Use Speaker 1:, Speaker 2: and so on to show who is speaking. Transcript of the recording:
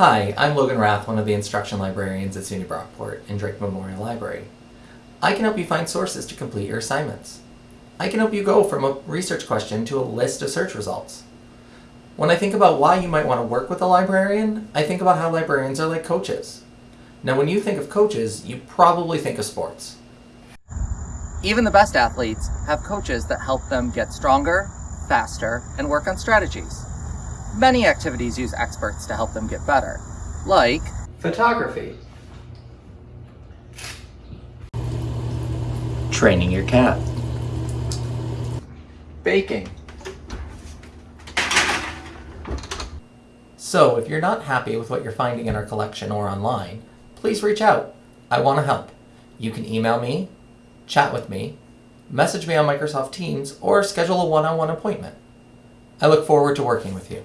Speaker 1: Hi, I'm Logan Rath, one of the instruction librarians at SUNY Brockport and Drake Memorial Library. I can help you find sources to complete your assignments. I can help you go from a research question to a list of search results. When I think about why you might want to work with a librarian, I think about how librarians are like coaches. Now when you think of coaches, you probably think of sports.
Speaker 2: Even the best athletes have coaches that help them get stronger, faster, and work on strategies. Many activities use experts to help them get better, like
Speaker 1: Photography. Training your cat. Baking. So if you're not happy with what you're finding in our collection or online, please reach out. I want to help. You can email me, chat with me, message me on Microsoft Teams, or schedule a one-on-one appointment. I look forward to working with you.